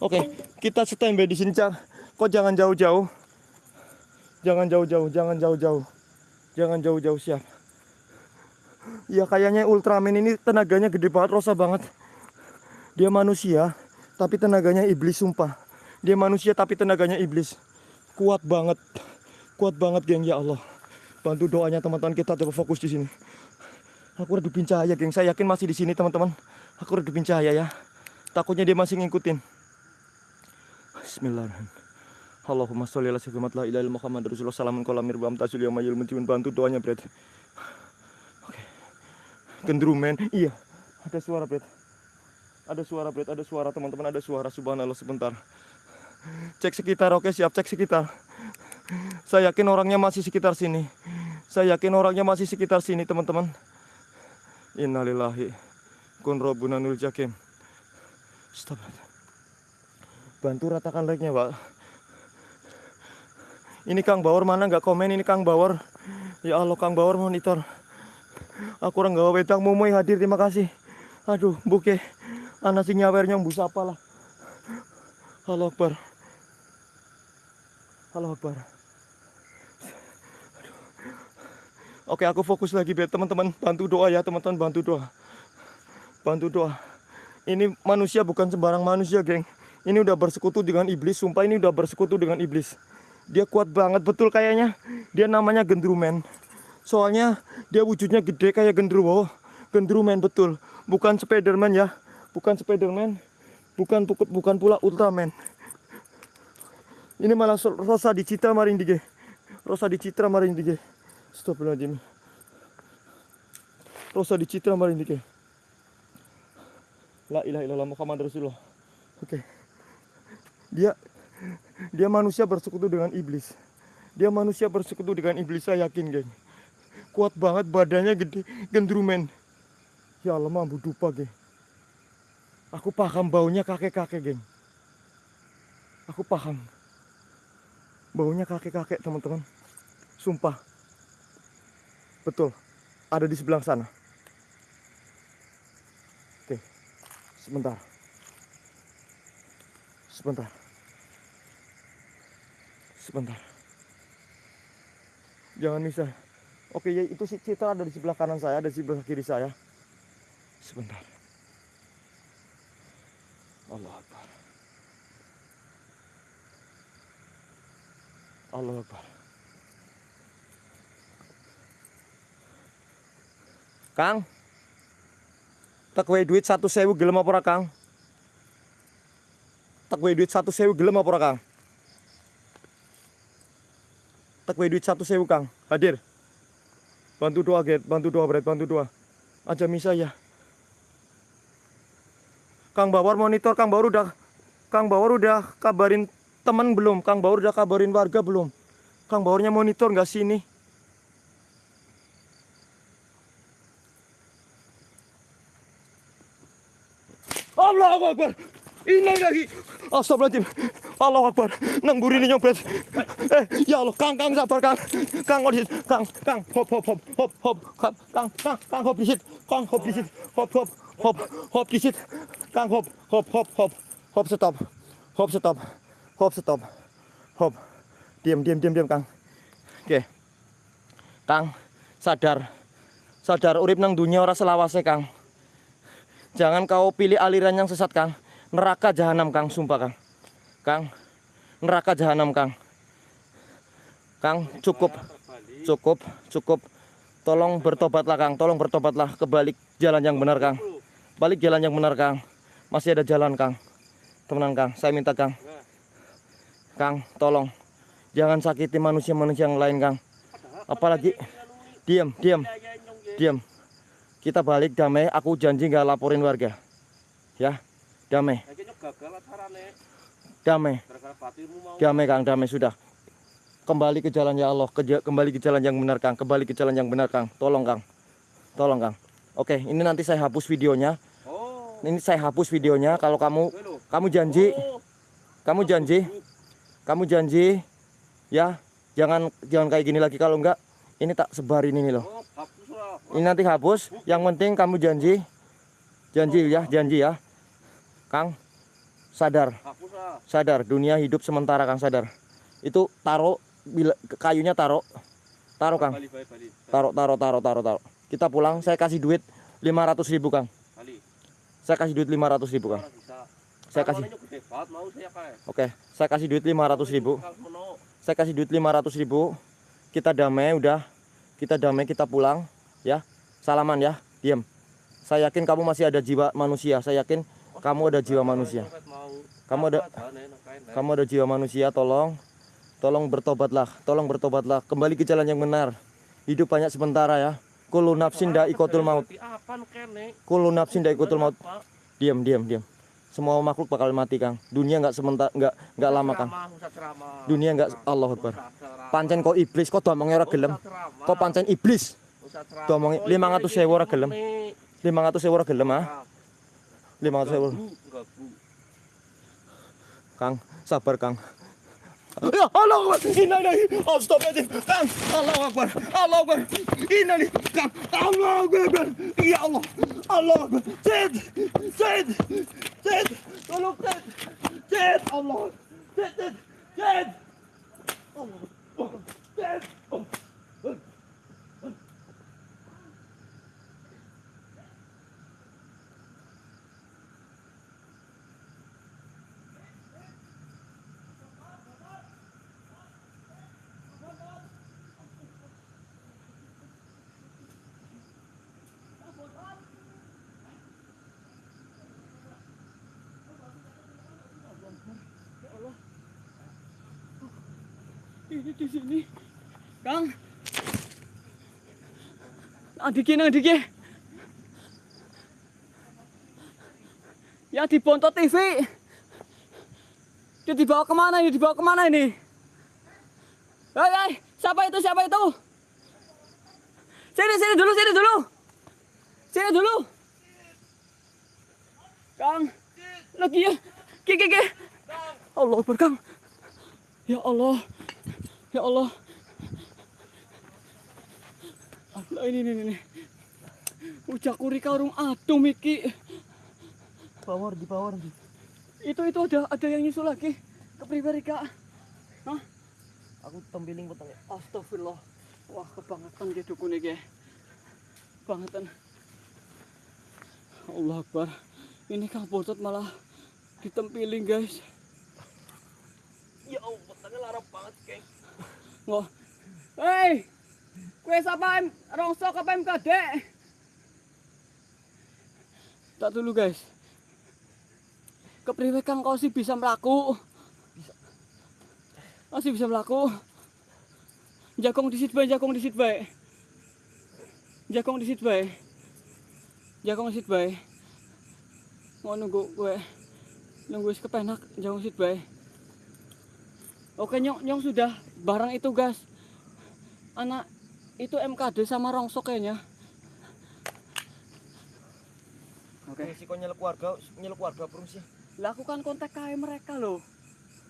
Oke, kita standby di sini, Cang. Kok jangan jauh-jauh. Jangan jauh-jauh, jangan jauh-jauh. Jangan jauh-jauh, siap. Ya kayaknya Ultraman ini tenaganya gede banget, rosa banget. Dia manusia, tapi tenaganya iblis sumpah. Dia manusia tapi tenaganya iblis. Kuat banget. Kuat banget, geng, ya Allah. Bantu doanya teman-teman kita coba fokus di sini. Aku redupin cahaya, geng. Saya yakin masih di sini, teman-teman. Aku redupin cahaya ya. Takutnya dia masih ngikutin. Bismillahirrahmanirrahim. Allahumma sholli ala sayyidina la Muhammad Rasulullah bantu doanya Bret. Oke. Gendrumen. Iya. Ada suara Bret. Ada suara Bret, ada suara teman-teman, ada suara subhanallah sebentar. Cek sekitar, oke siap cek sekitar. Saya yakin orangnya masih sekitar sini. Saya yakin orangnya masih sekitar sini teman-teman. Innalillahi. Kun robbunanul jakim. Astagfirullah. Bantu ratakan like-nya, Pak. Ini Kang Bawor mana nggak komen ini Kang Bawor. Ya Allah Kang Bawor monitor. Aku orang gawa wedang momoy hadir terima kasih. Aduh, buke. Anak sing nyawernya mbus apa lah. Halo Akbar. Halo Akbar. Oke, aku fokus lagi biar teman-teman bantu doa ya, teman-teman bantu doa. Bantu doa. Ini manusia bukan sembarang manusia, geng. Ini udah bersekutu dengan iblis, sumpah ini udah bersekutu dengan iblis. Dia kuat banget betul kayaknya. Dia namanya gendrumen. Soalnya dia wujudnya gede kayak gendruwo. Gendrumen betul. Bukan Spiderman ya. Bukan Spiderman. Bukan, bukan pula Ultraman. Ini malah Rosa di Citra maring dige. Rosa di Citra maring dige. Astagfirullahaladzim. Rosa di Citra maring dige. La ilaha illallah Muhammad Rasulullah. Oke. Dia dia manusia bersekutu dengan iblis. Dia manusia bersekutu dengan iblis, saya yakin, geng. Kuat banget, badannya gede, gendrumen. Ya Allah, mampu dupa, geng. Aku paham baunya kakek-kakek, geng. Aku paham. Baunya kakek-kakek, teman-teman. Sumpah. Betul. Ada di sebelah sana. Oke. Sebentar. Sebentar. Sebentar. Jangan bisa. Oke, ya itu si Citra ada di sebelah kanan saya, ada di sebelah kiri saya. Sebentar. Allah Akbar. Allah Akbar. Kang. Tak wae duit satu sewu gelem apa ora, Kang? Tak duit satu sewu gelem apa ora, Kang? Tak duit satu sewu, Kang. Hadir. Bantu doa, Get. Bantu doa, Bret. Bantu doa. Aja misa ya. Kang Bawar monitor, Kang Bawar udah Kang Bawar udah kabarin teman belum? Kang Bawar udah kabarin warga belum? Kang Bawarnya monitor nggak sini? Allahu Akbar. Ini lagi. Astagfirullahaladzim. Allahu Akbar. Nang buri ini nyopet. Eh, ya Allah, Kang, Kang sabar, Kang. Kang kok. Kang, Kang, hop, hop, hop, hop, hop, Kang, Kang, Kang, Kang, hop di situ. Kang, hop di situ. Hop, hop, hop, hop di situ. Kang, hop, hop, hop, hop, hop, stop. Hop, stop. Hop, stop. Hop. Diam, diam, diam, diam, Kang. Oke. Kang, sadar. Sadar urip nang dunia ora selawase, Kang. Jangan kau pilih aliran yang sesat, Kang. Neraka jahanam, Kang, sumpah, Kang. Kang, neraka jahanam, Kang. Kang, cukup. Cukup, cukup. Tolong bertobatlah, Kang. Tolong bertobatlah ke balik jalan yang benar, Kang. Balik jalan yang benar, Kang. Masih ada jalan, Kang. Temenan, Kang. Saya minta, Kang. Kang, tolong. Jangan sakiti manusia-manusia yang lain, Kang. Apalagi diam, diam, diam. Kita balik damai, aku janji nggak laporin warga. Ya, damai, damai, damai, Kang, damai sudah. Kembali ke jalan ya Allah, kembali ke jalan yang benar, Kang. Kembali ke jalan yang benar, Kang. Tolong, Kang. Tolong, Kang. Oke, ini nanti saya hapus videonya. Ini saya hapus videonya kalau kamu kamu janji, kamu janji, kamu janji ya, jangan jangan kayak gini lagi kalau enggak ini tak sebarin ini loh.
Oh.
Ini nanti hapus. Yang penting kamu janji. Janji ya, janji ya. Kang, sadar, sadar. Dunia hidup sementara, Kang, sadar. Itu taruh bila kayunya taruh. Taruh, Kang. Taruh, taruh, taruh, taruh, taruh. Kita pulang, saya kasih duit 500 ribu, Kang. Saya kasih duit 500 ribu, Kang. Saya kasih, oke. Saya kasih duit 500 ribu. Saya kasih duit 500 ribu. Kita damai, udah. Kita damai, kita pulang. Ya, salaman ya, diam. Saya yakin kamu masih ada jiwa manusia. Saya yakin kamu ada jiwa manusia. Kamu ada-. Kamu ada jiwa manusia, tolong. Tolong bertobatlah, tolong bertobatlah. Kembali ke jalan yang benar. Hidup banyak sementara ya. Kullu nafsin ikotul maut.
Berarti Apa kene?
Kullu nafsin ikotul maut. Diam, diam, diam. Semua makhluk bakal mati, Kang. Dunia nggak sementara, nggak nggak lama, Kang. Dunia nggak Allah Akbar. Pancen kok iblis, kok domongnya ora gelem. Kok pancen iblis.
Ceramah.
Domongi
Oh,
500.000 ora gelem.
ini.
500 euro gelem ah. 500 euro.
gabu, gabu.
Kang, sabar Kang. Ya Allah Akbar. Innalillahi. Astagfirullahaladzim. Kang, Allah Akbar. Allah Akbar. Innalillahi. Kang, Allah Akbar. Ya Allah. Allah Akbar. Zed. Zed. Zit! Tolop, zit! Zit! Allah! Zit, zit! Allah!
Zit! Di sini. Kang. Adiknya, adiknya. Ya di Bonto TV. Dia dibawa ke mana ini? Dibawa ke mana ini? Hei, hei, siapa itu? Siapa itu? Sini, sini dulu, sini dulu. Sini dulu. Kang. Lagi ya. Ki, ki, ki. Allah Akbar, Kang. Ya Allah. Ya Allah. Lah ini ini ini. Ujak kurika urung adum iki.
Power di power.
Itu itu ada ada yang nyusul lagi. Kepribadi Kak. Hah?
Aku tempiling petang.
Astagfirullah. Wah, kebangetan dia dukun iki. Kebangetan. Allah Akbar. Ini Kang Botot malah ditempiling, guys.
Ya Allah, petangnya larap banget, Kang.
Wah. Hei! Kue siapa em rongsok apa em kadek? Tak dulu guys. Kepriwe kang kau sih bisa melaku? Masih bisa melaku? Jakong di sit bae, jakong di sit bae. Jakong di sit bae. Di sit bae. Mau nunggu gue nunggu wis kepenak jakong sit bae. Oke nyong, nyong sudah barang itu gas. Anak itu MKD sama rongsok kayaknya. Oke.
Oke. kok nyeluk warga, nyeluk warga perung sih.
Lakukan kontak kae mereka loh.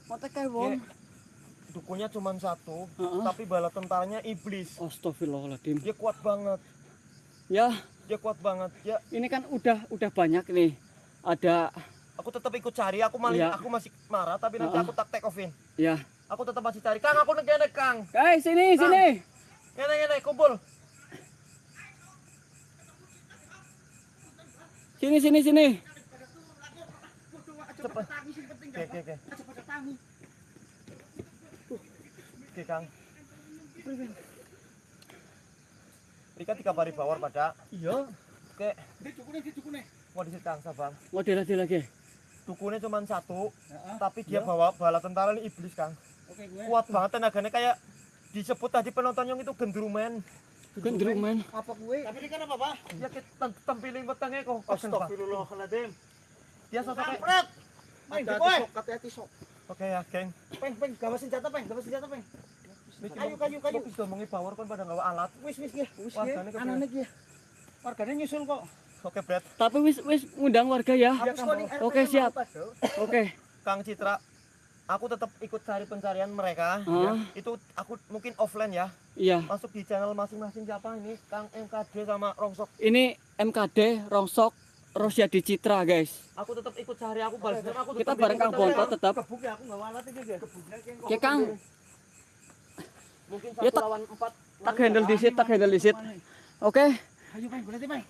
Kontak kae wong.
Dukunnya cuma satu,
Heeh.
tapi bala tentaranya iblis.
Astagfirullahaladzim.
Dia kuat banget,
Ya,
dia kuat banget. Ya,
ini kan udah udah banyak nih. Ada
aku tetap ikut cari. Aku
Iya.
aku masih marah, tapi nanti
Heeh.
aku tak take offin.
ya.
Aku tetap masih cari. Kang, aku negene Kang.
Eh, sini
Kang.
sini.
Ngene ngene, kumpul.
Sini sini sini.
Cepet. Oke, oke, oke. Oke, Kang. Rika tiga hari bawar pada.
Iya.
Oke.
Di dukune, di dukune.
Mau disit Kang, sabar.
Model lagi lagi.
Dukunnya cuma satu, tapi dia bawa bala tentara ini iblis Kang.
Oke, gue.
Kuat banget tenaganya kayak disebut tadi penonton yang itu gendrumen.
Gendrung men.
Apa gue?
Tapi ini kan apa, Pak? Ya kita tempiling wetenge kok. Astagfirullahaladzim. Dia sosok kayak
Kampret. Main
Hati-hati,
boy.
Sok.
Hati-hati sok.
Oke ya, geng.
Peng, peng, gawa senjata, peng, gawa senjata, peng. Kayu, kayu, kayu.
Wis ngomongi power kon pada nggawa alat.
Wis, wis, ya. Wis, ya. Anaknya ya. Warganya nyusul kok.
Oke, Brad.
Tapi wis wis ngundang warga ya.
Air
Oke,
peng,
siap. Oke.
Kang Citra, aku tetap ikut cari pencarian mereka.
Hah?
Ya. Itu aku mungkin offline ya.
Iya.
Masuk di channel masing-masing siapa ini? Kang MKD sama Rongsok.
Ini MKD Rongsok Rosyadi Citra guys.
Aku tetap ikut cari aku balas dendam, aku
Kita bareng Kang
cari.
Bonto tetap.
Gebuk ya, aku nggak alat ini. Gebuknya kayak
Oke Kang,
Mungkin
Ya,
satu
tak-
lawan empat.
tak handle disit, tak handle disit. Oke.
Ayo, peng, berarti, peng.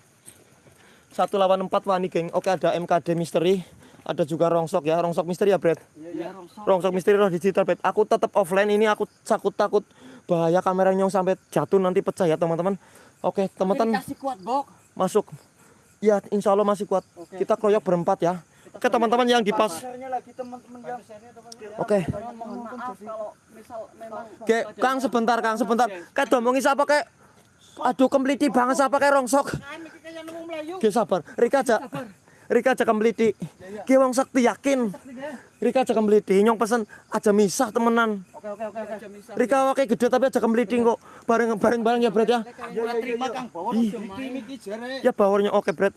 Satu lawan empat wani geng. Oke ada MKD misteri. Ada juga Rongsok ya. Rongsok misteri ya Brad.
Iya, Rongsok.
Rongsok misteri roh digital Brad. Aku tetap offline ini aku takut takut bahaya kamera nyong sampai jatuh nanti pecah ya teman-teman. Oke teman-teman masuk. Ya insya Allah masih kuat.
Oke.
Kita keroyok berempat ya. Oke teman-teman yang di
ya.
Oke. Oke Kang sebentar Kang sebentar. Kayak domongin siapa kayak Aduh kemliti banget siapa kayak rongsok.
Melayu.
Oke sabar. Rika aja. Rika aja kemliti. Ki wong sakti yakin. Rika aja kemliti. Nyong pesen aja misah temenan.
Oke, oke, oke, oke.
Rika wakai gede tapi aja kemliti kok. Bareng bareng bareng ya Brad ya.
Ya, terima Kang Bawor. Iki iki jare.
Ya bawarnya oke
barang.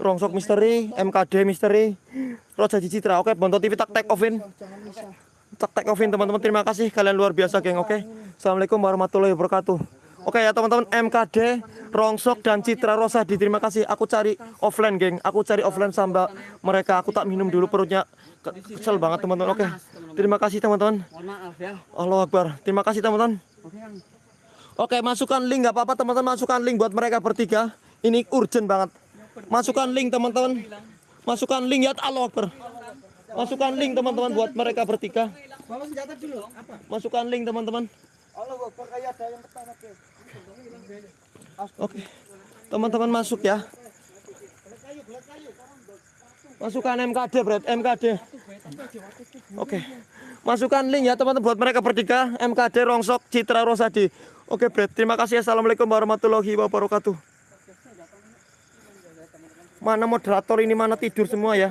Rongsok misteri, MKD misteri, Roja Citra. Oke, Bonto TV tak take offin. Tak take offin teman-teman. Terima kasih kalian luar biasa geng. Oke. Assalamualaikum warahmatullahi wabarakatuh. Oke ya teman-teman MKD, Rongsok dan Citra Rosadi. Terima kasih. Aku cari offline geng. Aku cari offline sama mereka. Aku tak minum dulu perutnya. Ke- Kesel banget teman-teman. Oke. Terima kasih teman-teman.
Ya.
Allah Akbar. Terima kasih teman-teman.
Oke,
masukkan link nggak apa-apa teman-teman. Masukkan link buat mereka bertiga. Ini urgent banget. Masukkan link teman-teman. Masukkan link ya Allah Akbar. Masukkan link teman-teman buat mereka bertiga. Masukkan link teman-teman.
Allah Akbar kayak ada yang pertama ke.
Oke. Teman-teman masuk ya. Masukkan MKD, Brad. MKD. Oke. Masukkan link ya teman-teman buat mereka bertiga. MKD Rongsok Citra Rosadi. Oke, Brad. Terima kasih. Assalamualaikum warahmatullahi wabarakatuh. Mana moderator ini mana tidur semua ya?